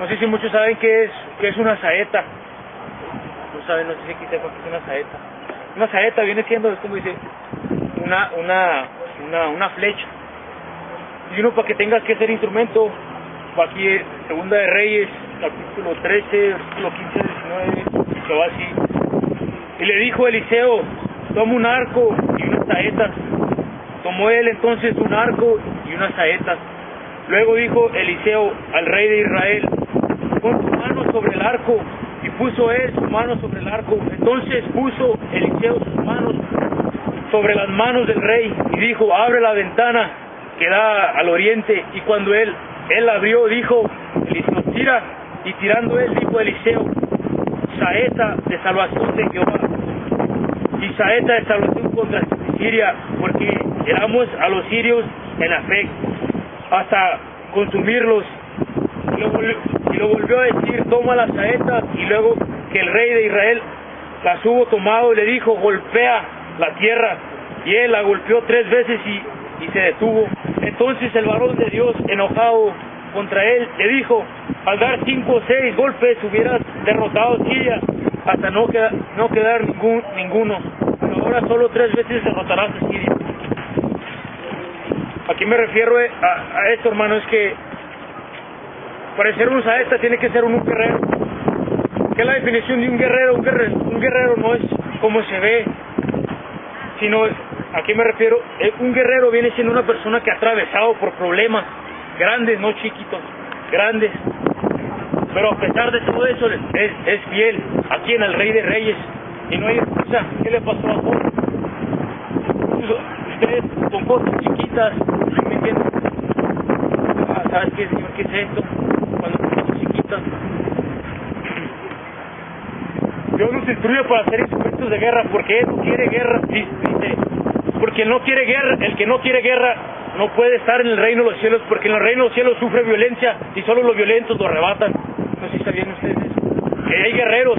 No sé si muchos saben qué es, qué es una saeta. No saben, no sé si aquí sepan qué es una saeta. Una saeta viene siendo, es como dice, una, una, una, una flecha. Y uno para que tengas que ser instrumento, aquí Segunda de Reyes, capítulo 13, versículo 15 19, se va así. Y le dijo Eliseo, toma un arco y unas saetas. Tomó él entonces un arco y unas saetas. Luego dijo Eliseo al rey de Israel, pon tu mano sobre el arco. Y puso él su mano sobre el arco. Entonces puso Eliseo sus manos sobre las manos del rey y dijo, abre la ventana que da al oriente. Y cuando él, él abrió, dijo, Eliseo, tira. Y tirando él, dijo Eliseo, saeta de salvación de Jehová. Y saeta de salvación contra Siria, porque éramos a los sirios en fe, hasta consumirlos. Y lo volvió a decir, toma la saeta. Y luego que el rey de Israel las hubo tomado, le dijo, golpea la tierra. Y él la golpeó tres veces y, y se detuvo. Entonces el varón de Dios, enojado contra él, le dijo, al dar cinco o seis golpes hubieras derrotado a Siria hasta no, queda, no quedar ningún, ninguno. Pero ahora solo tres veces derrotarás a Siria. Aquí me refiero a, a esto, hermano, es que para ser un saeta tiene que ser un, guerrero. ¿Qué es la definición de un guerrero? Un guerrero, un guerrero no es como se ve, sino, ¿a qué me refiero? Eh, Un guerrero viene siendo una persona que ha atravesado por problemas grandes, no chiquitos, grandes. Pero a pesar de todo eso, es, es fiel aquí en el Rey de Reyes. Y no hay excusa. ¿Qué le pasó a Job? Ustedes con cosas chiquitas, ¿me entienden? Ah, ¿Sabes qué, Señor? ¿Qué es esto? Chiquitas. Dios nos instruye para hacer instrumentos de guerra porque Él no quiere guerra, dice, porque no quiere guerra, el que no quiere guerra no puede estar en el reino de los cielos porque en el reino de los cielos sufre violencia y solo los violentos lo arrebatan. No sé si sabían ustedes. Que hay guerreros,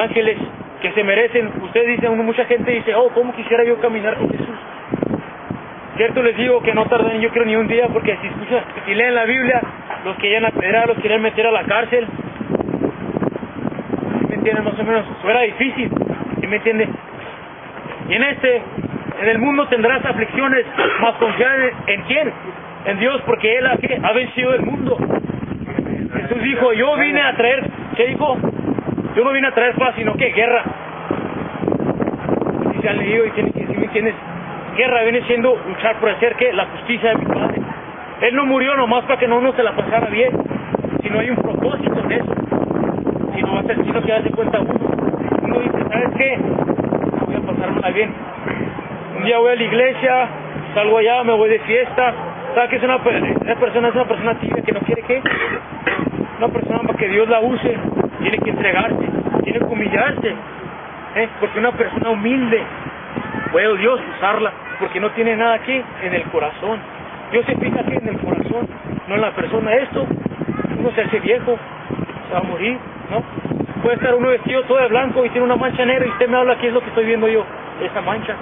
ángeles, que se merecen. Ustedes dicen, mucha gente dice, oh, ¿cómo quisiera yo caminar con Jesús? Cierto les digo que no tardan, yo creo, ni un día porque si escuchan, si leen la Biblia, los querían apedrear, los querían meter a la cárcel, ¿me entienden? Más o menos, eso era difícil, ¿sí me entiende? Y en este, en el mundo tendrás aflicciones, más confiar en, quién? En Dios, porque Él ha, ha vencido el mundo. Jesús dijo, yo vine a traer, ¿qué dijo? Yo no vine a traer paz, sino que guerra. Si se han leído y tienen que, si me entiendes, guerra viene siendo luchar por hacer que la justicia de mi Padre. Él no murió nomás para que no uno se la pasara bien, sino hay un propósito en eso. Si no va a ser sino que darse cuenta uno. Uno dice, ¿sabes qué? Voy a pasármela bien. Un día voy a la iglesia, salgo allá, me voy de fiesta. ¿Sabes qué es una, una persona? Es una persona tibia que no quiere qué? Una persona para que Dios la use, tiene que entregarse, tiene que humillarse. ¿eh? Porque una persona humilde puede Dios usarla, porque no tiene nada aquí en el corazón. Dios se fija aquí en el corazón, no en la persona. Esto, uno se hace viejo, se va a morir, ¿no? Puede estar uno vestido todo de blanco y tiene una mancha negra y usted me habla, ¿qué es lo que estoy viendo yo? Esa mancha.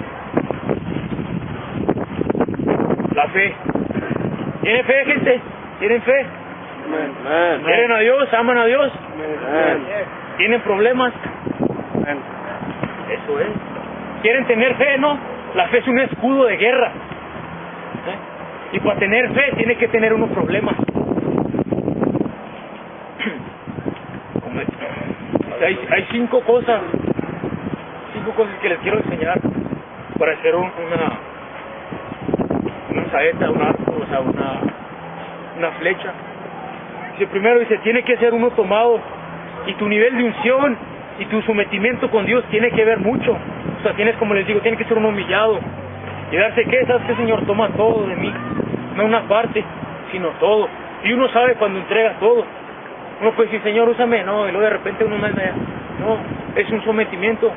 La fe. ¿Tiene fe, gente? ¿Tienen fe? ¿Quieren a Dios? ¿Aman a Dios? ¿Tienen problemas? Eso es. ¿Quieren tener fe? No. La fe es un escudo de guerra. Y para tener fe tiene que tener unos problemas. Hay, cinco cosas, cinco cosas que les quiero enseñar para hacer un, una, una saeta, un arco, o sea, una, una flecha. Dice, primero dice, tiene que ser uno tomado y tu nivel de unción y tu sometimiento con Dios tiene que ver mucho. O sea, tienes, como les digo, tiene que ser un humillado y darse que, ¿sabes qué, Señor? Toma todo de mí, no una parte, sino todo. Y uno sabe cuando entrega todo. Uno puede decir, Señor, úsame, no, y luego de repente uno no es, no, es un sometimiento.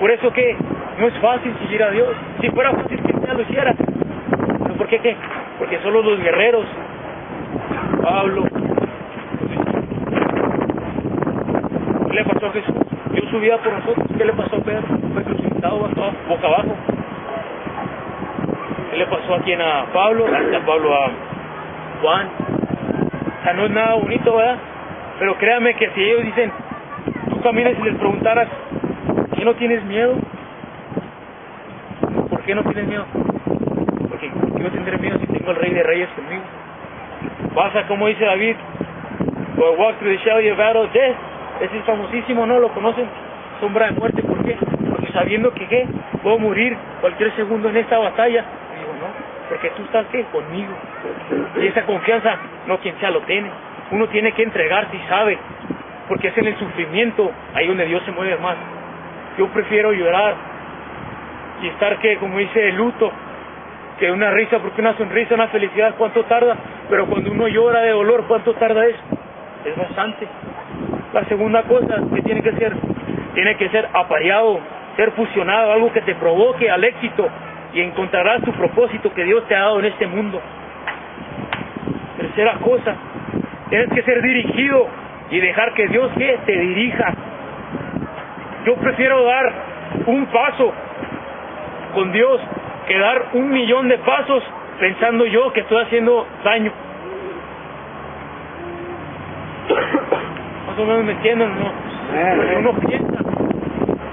Por eso que no es fácil seguir a Dios. Si fuera fácil que ya lo hiciera. ¿Pero por qué qué? Porque solo los guerreros, Pablo, ¿qué le pasó a Jesús? Dio su vida por nosotros. ¿Qué le pasó a Pedro? Fue crucificado boca abajo. ¿Qué le pasó a quien? A Pablo, a Pablo a Juan. O sea, no es nada bonito, ¿verdad? Pero créame que si ellos dicen, tú caminas y les preguntaras, ¿por qué no tienes miedo? ¿Por qué no tienes miedo? Porque ¿por no tendré miedo si tengo al Rey de Reyes conmigo? Pasa como dice David, For walk through the shadow of battle, death. Ese es famosísimo, ¿no? ¿Lo conocen? Sombra de muerte, ¿por qué? Porque sabiendo que ¿qué? Puedo morir cualquier segundo en esta batalla. Porque tú estás ¿qué? Conmigo. Y esa confianza, no quien sea lo tiene. Uno tiene que entregarse y sabe, porque es en el sufrimiento ahí donde Dios se mueve más. Yo prefiero llorar y estar que, como dice, el luto, que una risa, porque una sonrisa, una felicidad, ¿cuánto tarda? Pero cuando uno llora de dolor, ¿cuánto tarda eso? Es bastante. La segunda cosa que tiene que ser, tiene que ser apareado, ser fusionado, algo que te provoque al éxito y encontrarás tu propósito que Dios te ha dado en este mundo. Tercera cosa, tienes que ser dirigido y dejar que Dios ¿qué? te dirija. Yo prefiero dar un paso con Dios que dar un millón de pasos pensando yo que estoy haciendo daño. Más o menos me entienden, ¿no? Uno piensa.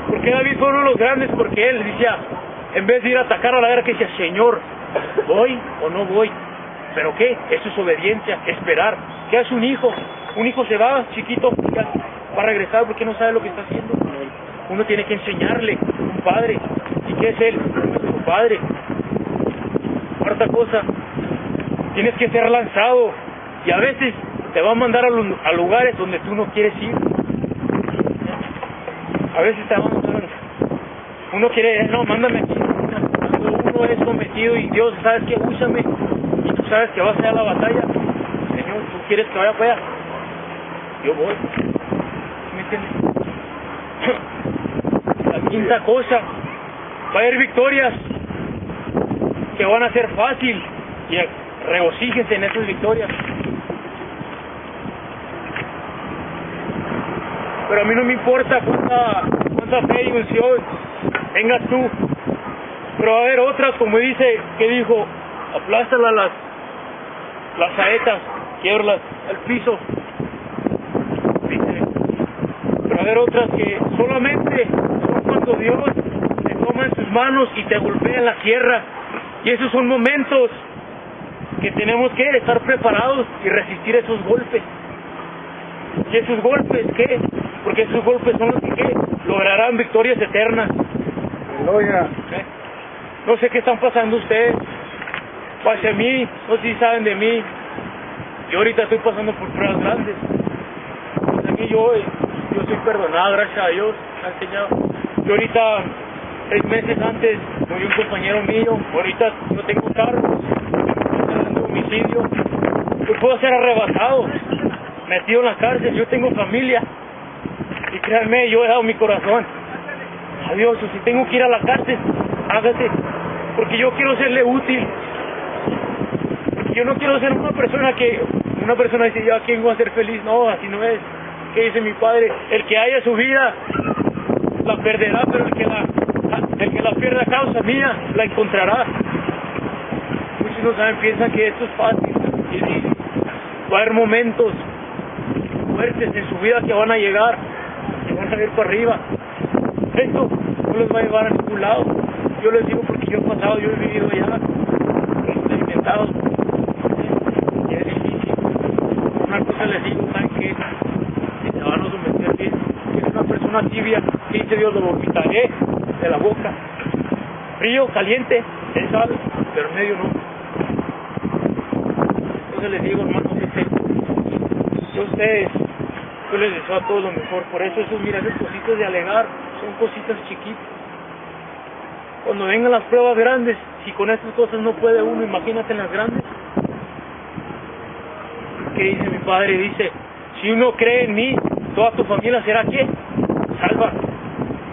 Porque David fue uno de los grandes porque él decía, en vez de ir a atacar a la guerra, que decía, Señor, ¿voy o no voy? ¿Pero qué? Eso es obediencia, esperar. ¿Qué hace un hijo? Un hijo se va chiquito, va a regresar porque no sabe lo que está haciendo. Uno tiene que enseñarle, un padre. ¿Y qué es él? Nuestro padre. Cuarta cosa, tienes que ser lanzado. Y a veces te va a mandar a, a lugares donde tú no quieres ir. A veces te va a mandar. Uno quiere, no, mándame aquí. Cuando uno es sometido y Dios, ¿sabes que Úsame. Y tú sabes que vas a ir la batalla. Señor, ¿tú quieres que vaya para? Yo voy. ¿Sí ¿Me entiendes? La quinta cosa, va a haber victorias que van a ser fácil y regocíjense en esas victorias. Pero a mí no me importa cuánta, cuánta fe y unción tengas tú. Pero va a haber otras, como dice, que dijo, aplástala las, las saetas, quiebrlas al piso. Dice, pero va a haber otras que solamente son cuando Dios te toma en sus manos y te golpea en la tierra. Y esos son momentos que tenemos que estar preparados y resistir esos golpes. ¿Y esos golpes qué? Porque esos golpes son los que ¿qué? lograrán victorias eternas. Aleluya. ¿eh? No sé qué están pasando ustedes. Hacia mí, no sé si saben de mí. Yo ahorita estoy pasando por pruebas grandes. Pues a mí yo, yo soy perdonado, gracias a Dios. Yo ahorita, seis meses antes, murió un compañero mío. Ahorita no tengo cargos, dando homicidio. Yo puedo ser arrebatado, metido en la cárcel. Yo tengo familia. Y créanme, yo he dado mi corazón. Adiós, o si tengo que ir a la cárcel, hágase. Porque yo quiero serle útil. Yo no quiero ser una persona que, una persona dice, yo a quién voy a ser feliz. No, así no es. ¿Qué dice mi padre? El que haya su vida, la perderá, pero el que la, el que la pierda a causa mía, la encontrará. Muchos no saben, piensan que esto es fácil. Y va a haber momentos fuertes en su vida que van a llegar, que van a ir para arriba. Esto no les va a llevar a ningún lado. Yo les digo porque yo he pasado, yo he vivido allá, he experimentado. Y es difícil. Una cosa les digo, ¿saben qué? Si se van a someter bien, es una persona tibia, que dice Dios, lo vomitaré de la boca. Frío, caliente, él sabe, pero medio no. Entonces les digo, hermanos, este, yo ustedes, yo les deseo a todos lo mejor. Por eso esos, mira, esas cositas de alegar son cositas chiquitas. Cuando vengan las pruebas grandes, si con estas cosas no puede uno, imagínate en las grandes. ¿Qué dice mi padre? Dice, si uno cree en mí, toda tu familia será qué? Salva.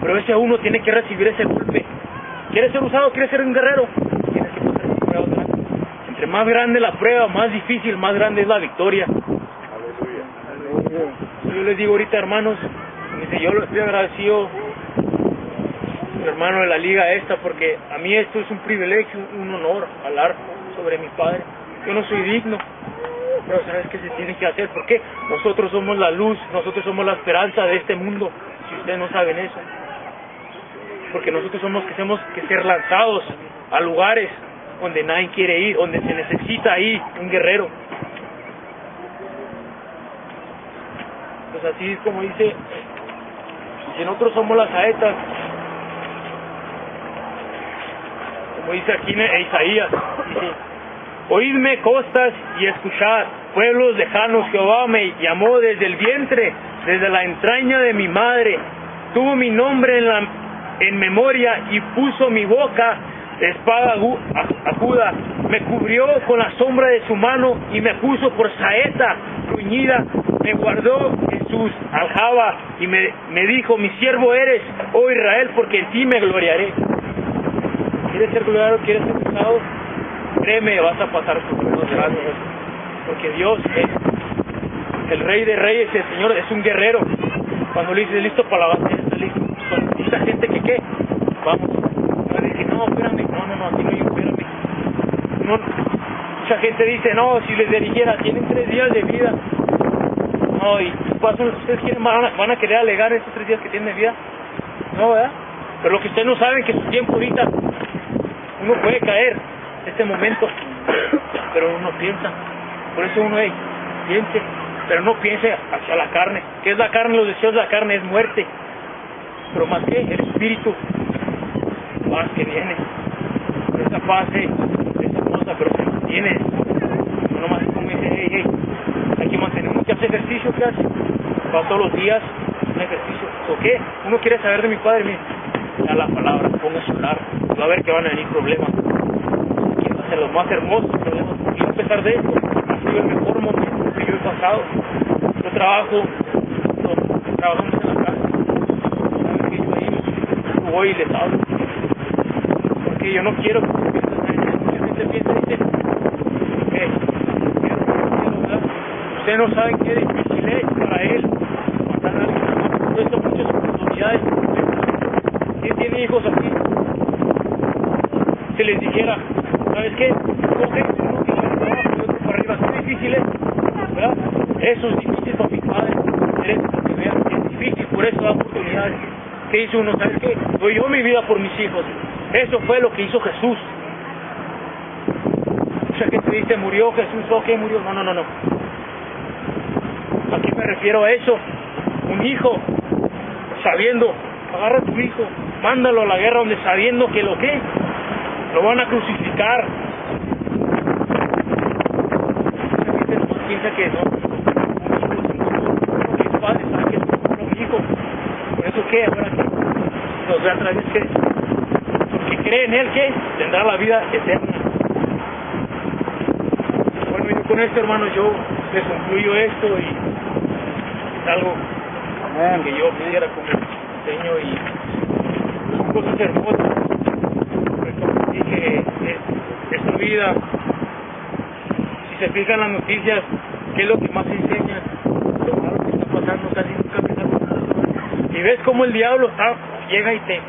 Pero ese uno tiene que recibir ese golpe. ¿Quieres ser usado? ¿Quieres ser un guerrero? Tienes que pasar por pruebas grandes. Entre más grande la prueba, más difícil, más grande es la victoria. Aleluya. Yo les digo ahorita, hermanos, dice, yo estoy agradecido, hermano de la liga esta, porque a mí esto es un privilegio, un honor hablar sobre mi padre. Yo no soy digno, Pero ¿sabes qué se tiene que hacer? Porque nosotros somos la luz, nosotros somos la esperanza de este mundo. Si ustedes no saben eso. Porque nosotros somos que tenemos que ser lanzados a lugares donde nadie quiere ir, donde se necesita ahí un guerrero. Pues así es como dice, si nosotros somos las saetas, como dice aquí en Isaías, oídme costas y escuchad, pueblos lejanos, Jehová me llamó desde el vientre, desde la entraña de mi madre, tuvo mi nombre en, la, en memoria y puso mi boca espada aguda, me cubrió con la sombra de su mano y me puso por saeta bruñida, me guardó en sus aljaba y me, me dijo, mi siervo eres, oh Israel, porque en ti me gloriaré. ¿Quieres ser gloriado? ¿Quieres ser usado? Créeme, vas a pasar por los grandes, porque Dios es el rey de reyes, el Señor es un guerrero. Cuando le dices listo para la batalla, está listo. Esta gente que qué, vamos. no, espérame, no, no, no, aquí no hay, espérame. Mucha gente dice, no, si les dirigiera, tienen tres días de vida. No, y ustedes quieren, van a, van a querer alegar esos tres días que tienen de vida. No, ¿verdad? Pero lo que ustedes no saben que su tiempo ahorita, uno puede caer este momento, pero uno piensa. Por eso uno, hey, piense, pero no piense hacia la carne. ¿Qué es la carne? Los deseos de la carne es muerte. Pero más que el espíritu, paz que viene. Esa paz es hermosa, pero se mantiene. No nomás es como dice, hey, hey, hay que mantener. Uno que hace ejercicio, ¿qué hace? Va todos los días un ejercicio. ¿O qué? Uno quiere saber de mi padre, mire, da la palabra, póngase a hablar. Va a ver que van a venir problemas. Quiero hacer los más hermosos problemas. Y a pesar de eso, ha sido el mejor momento que yo he pasado. Yo trabajo, trabajamos en la casa. ¿Saben que yo ahí voy y les hablo? Porque yo no quiero que mucha gente piensa y dice, eh, ustedes no saben qué difícil es para él matar a alguien. Muchas oportunidades. ¿Quién tiene hijos aquí? Se les dijera, ¿sabes qué? Coge que para y para arriba. Qué difícil es, ¿verdad? Eso es difícil para mis padres. Es, vean, es difícil, por eso da oportunidades. ¿Qué hizo uno? ¿Sabes qué? Doy yo mi vida por mis hijos. Eso fue lo que hizo Jesús. Mucha gente dice, murió Jesús, ¿o qué murió? No, no, no, no. Aquí me refiero a eso. Un hijo, sabiendo, agarra a tu hijo, mándalo a la guerra donde sabiendo que lo que lo van a crucificar. Mucha gente no piensa que no. Mis padres saben que es un hijo. Por eso que ahora que nos ve a través que porque cree en él que tendrá la vida eterna. Bueno, yo con esto hermano yo les concluyo esto y es algo que yo quisiera como enseño y son cosas hermosas. Como dije, esta vida, si se fijan las noticias, ¿qué es lo que más enseñan? Lo malo que está pasando, casi nunca pensamos nada. Y ves cómo el diablo está, llega y te,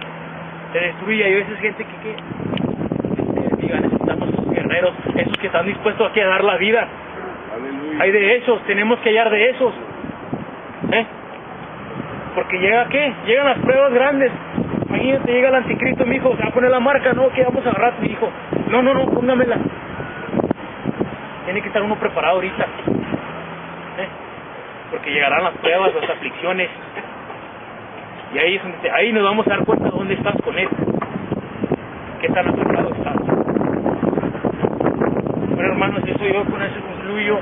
te destruye. Hay veces gente que, que este, diga, necesitamos esos guerreros, esos que están dispuestos aquí a dar la vida. Hay de esos, tenemos que hallar de esos. ¿Eh? Porque llega qué? Llegan las pruebas grandes. Imagínate, llega el anticristo, mi hijo, se va a poner la marca, no, que vamos a agarrar tu hijo. No, no, no, póngamela. Tiene que estar uno preparado ahorita. ¿Eh? Porque llegarán las pruebas, las aflicciones. Y ahí, es donde, ahí nos vamos a dar cuenta de dónde estás con él. Qué tan acercado estás. Bueno, hermanos, eso yo con eso concluyo.